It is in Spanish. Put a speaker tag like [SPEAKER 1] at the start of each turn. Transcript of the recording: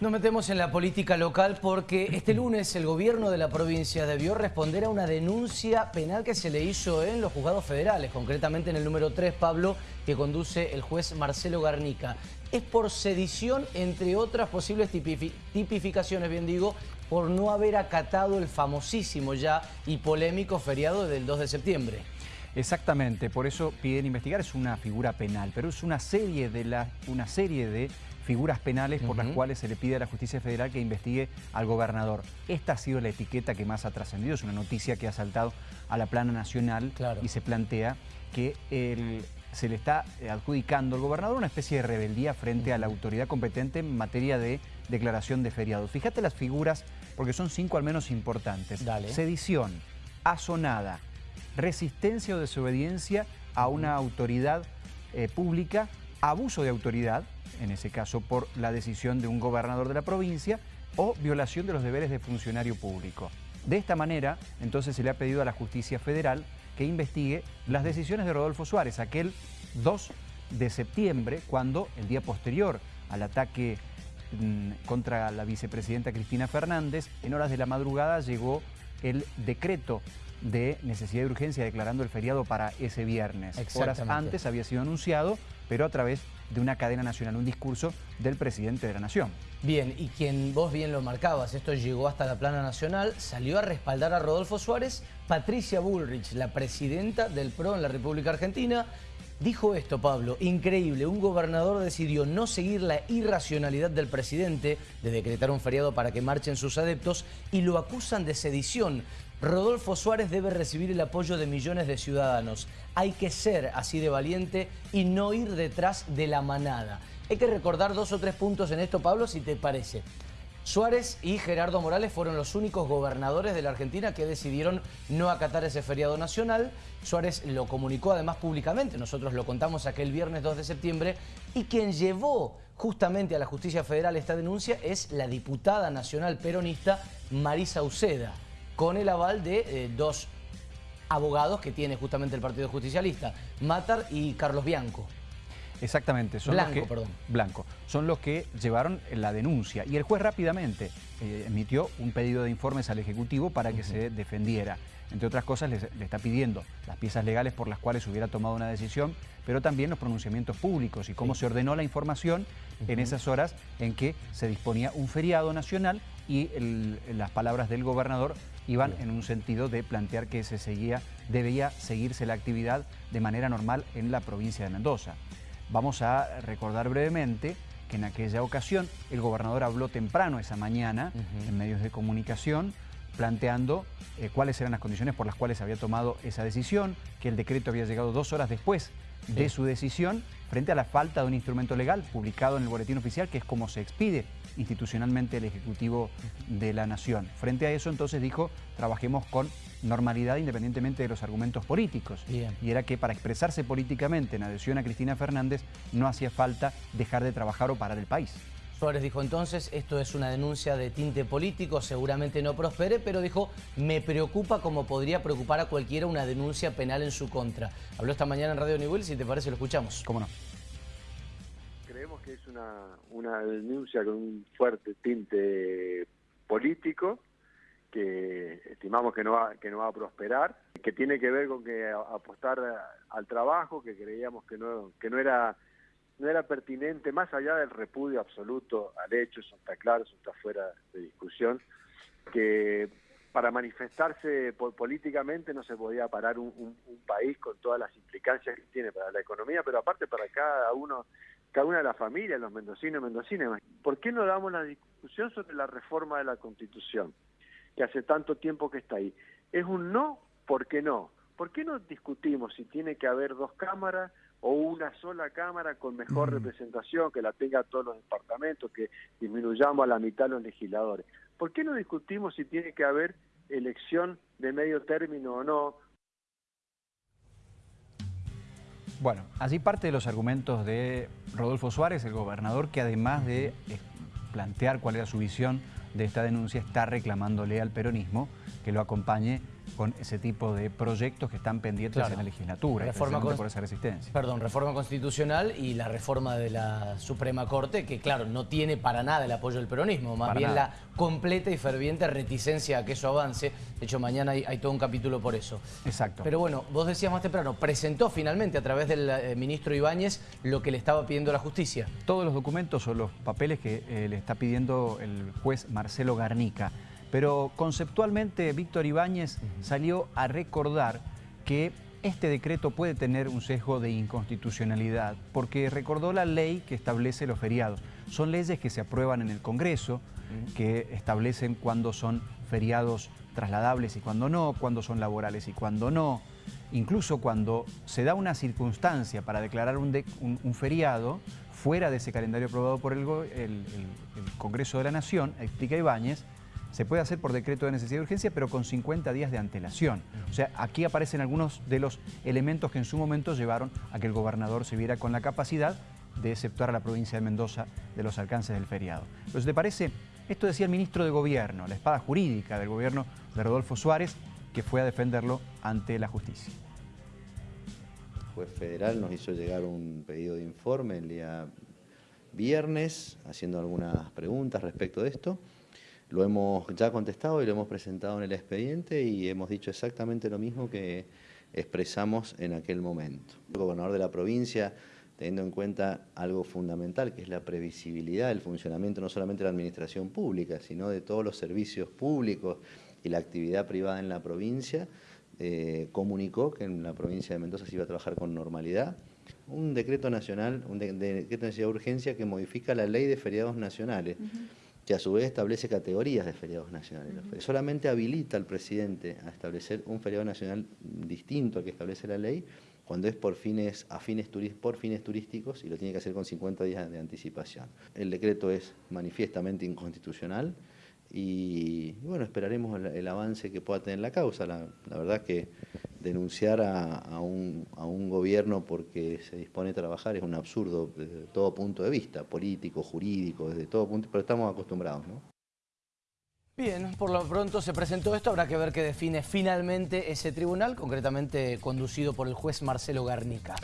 [SPEAKER 1] Nos metemos en la política local porque este lunes el gobierno de la provincia debió responder a una denuncia penal que se le hizo en los juzgados federales, concretamente en el número 3, Pablo, que conduce el juez Marcelo Garnica. Es por sedición, entre otras posibles tipificaciones, bien digo, por no haber acatado el famosísimo ya y polémico feriado del 2 de septiembre.
[SPEAKER 2] Exactamente, por eso piden investigar, es una figura penal, pero es una serie de, una serie de figuras penales por las cuales se le pide a la justicia federal que investigue al gobernador. Esta ha sido la etiqueta que más ha trascendido, es una noticia que ha saltado a la plana nacional y se plantea que se le está adjudicando al gobernador una especie de rebeldía frente a la autoridad competente en materia de declaración de feriado. Fíjate las figuras, porque son cinco al menos importantes. Sedición, asonada, resistencia o desobediencia a una autoridad eh, pública, abuso de autoridad, en ese caso por la decisión de un gobernador de la provincia, o violación de los deberes de funcionario público. De esta manera, entonces se le ha pedido a la justicia federal que investigue las decisiones de Rodolfo Suárez, aquel 2 de septiembre, cuando el día posterior al ataque mm, contra la vicepresidenta Cristina Fernández, en horas de la madrugada llegó el decreto de necesidad de urgencia declarando el feriado para ese viernes. Horas antes había sido anunciado, pero a través de una cadena nacional, un discurso del presidente de la Nación.
[SPEAKER 1] Bien, y quien vos bien lo marcabas, esto llegó hasta la plana nacional, salió a respaldar a Rodolfo Suárez, Patricia Bullrich, la presidenta del PRO en la República Argentina, Dijo esto, Pablo, increíble, un gobernador decidió no seguir la irracionalidad del presidente de decretar un feriado para que marchen sus adeptos y lo acusan de sedición. Rodolfo Suárez debe recibir el apoyo de millones de ciudadanos. Hay que ser así de valiente y no ir detrás de la manada. Hay que recordar dos o tres puntos en esto, Pablo, si te parece. Suárez y Gerardo Morales fueron los únicos gobernadores de la Argentina que decidieron no acatar ese feriado nacional. Suárez lo comunicó además públicamente, nosotros lo contamos aquel viernes 2 de septiembre, y quien llevó justamente a la justicia federal esta denuncia es la diputada nacional peronista Marisa Uceda, con el aval de eh, dos abogados que tiene justamente el Partido Justicialista, Matar y Carlos Bianco.
[SPEAKER 2] Exactamente. Son
[SPEAKER 1] Blanco,
[SPEAKER 2] los que,
[SPEAKER 1] perdón.
[SPEAKER 2] Blanco. Son los que llevaron la denuncia. Y el juez rápidamente eh, emitió un pedido de informes al Ejecutivo para que se defendiera. Entre otras cosas, le, está pidiendo las piezas legales por las cuales hubiera tomado una decisión, pero también los pronunciamientos públicos y cómo se ordenó la información en esas horas en que se disponía un feriado nacional y las palabras del gobernador iban en un sentido de plantear que se seguía, debía seguirse la actividad de manera normal en la provincia de Mendoza. Vamos a recordar brevemente que en aquella ocasión el gobernador habló temprano esa mañana en medios de comunicación planteando eh, cuáles eran las condiciones por las cuales había tomado esa decisión, que el decreto había llegado dos horas después de su decisión frente a la falta de un instrumento legal publicado en el boletín oficial, que es como se expide institucionalmente el Ejecutivo de la Nación. Frente a eso, entonces dijo, trabajemos con normalidad independientemente de los argumentos políticos. Y era que para expresarse políticamente en adhesión a Cristina Fernández no hacía falta dejar de trabajar o parar el país.
[SPEAKER 1] Suárez dijo entonces, esto es una denuncia de tinte político, seguramente no prospere, pero dijo, me preocupa como podría preocupar a cualquiera una denuncia penal en su contra. Habló esta mañana en Radio Nivel, si te parece lo escuchamos.
[SPEAKER 2] ¿Cómo no?
[SPEAKER 3] Creemos que es una, denuncia con un fuerte tinte político, que estimamos que no va, que no va a prosperar, que tiene que ver con que apostar al trabajo, que creíamos que no, que no era no era pertinente, más allá del repudio absoluto al hecho, eso está claro, eso está fuera de discusión, que para manifestarse políticamente no se podía parar un, país con todas las implicancias que tiene para la economía, pero aparte para cada uno, cada una de las familias, los mendocinos y mendocinas. ¿Por qué no damos la discusión sobre la reforma de la Constitución, que hace tanto tiempo que está ahí? Es un no, ¿por qué no? ¿Por qué no discutimos si tiene que haber dos cámaras o una sola cámara con mejor representación, que la tenga todos los departamentos, que disminuyamos a la mitad los legisladores? ¿Por qué no discutimos si tiene que haber elección de medio término o no?
[SPEAKER 2] Bueno, allí parte de los argumentos de Rodolfo Suárez, el gobernador, que además de eh, plantear cuál era su visión de esta denuncia, está reclamándole al peronismo que lo acompañe con ese tipo de proyectos que están pendientes en la legislatura,
[SPEAKER 1] reforma
[SPEAKER 2] por esa resistencia.
[SPEAKER 1] Perdón, reforma constitucional y la reforma de la Suprema Corte, que claro, no tiene para nada el apoyo del peronismo, más bien la completa y ferviente reticencia a que eso avance. De hecho, mañana hay, todo un capítulo por eso.
[SPEAKER 2] Exacto.
[SPEAKER 1] Pero bueno, vos decías más temprano, presentó finalmente a través del eh, ministro Ibáñez lo que le estaba pidiendo la justicia.
[SPEAKER 2] Todos los documentos o los papeles que eh, le está pidiendo el juez Marcelo Garnica. Pero conceptualmente Víctor Ibáñez salió a recordar que este decreto puede tener un sesgo de inconstitucionalidad porque recordó la ley que establece los feriados. Son leyes que se aprueban en el Congreso, que establecen cuándo son feriados trasladables y cuándo no, cuándo son laborales y cuándo no. Incluso cuando se da una circunstancia para declarar un, feriado fuera de ese calendario aprobado por el, el Congreso de la Nación, explica Ibáñez, se puede hacer por decreto de necesidad de urgencia, pero con 50 días de antelación. O sea, aquí aparecen algunos de los elementos que en su momento llevaron a que el gobernador se viera con la capacidad de exceptuar a la provincia de Mendoza de los alcances del feriado. Entonces, ¿te parece? Esto decía el ministro de Gobierno, la espada jurídica del gobierno de Rodolfo Suárez, que fue a defenderlo ante la justicia.
[SPEAKER 4] El juez federal nos hizo llegar un pedido de informe el día viernes, haciendo algunas preguntas respecto de esto. Lo hemos ya contestado y lo hemos presentado en el expediente y hemos dicho exactamente lo mismo que expresamos en aquel momento. El gobernador de la provincia, teniendo en cuenta algo fundamental, que es la previsibilidad del funcionamiento no solamente de la administración pública, sino de todos los servicios públicos y la actividad privada en la provincia, eh, comunicó que en la provincia de Mendoza se iba a trabajar con normalidad. Un decreto nacional, un decreto de necesidad de urgencia que modifica la ley de feriados nacionales que a su vez establece categorías de feriados nacionales. Solamente habilita al presidente a establecer un feriado nacional distinto al que establece la ley cuando es por fines, a fines por fines turísticos y lo tiene que hacer con 50 días de anticipación. El decreto es manifiestamente inconstitucional y, bueno, esperaremos el, avance que pueda tener la causa. La, verdad que denunciar a, un, gobierno porque se dispone a trabajar es un absurdo desde todo punto de vista, político, jurídico, desde todo punto, pero estamos acostumbrados, ¿no?
[SPEAKER 1] Bien, por lo pronto se presentó esto, habrá que ver qué define finalmente ese tribunal, concretamente conducido por el juez Marcelo Garnica.